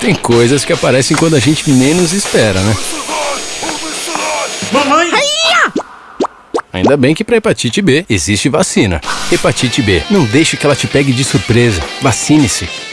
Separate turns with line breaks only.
Tem coisas que aparecem quando a gente menos espera, né?
Mamãe!
Ainda bem que para hepatite B existe vacina. Hepatite B, não deixe que ela te pegue de surpresa. Vacine-se.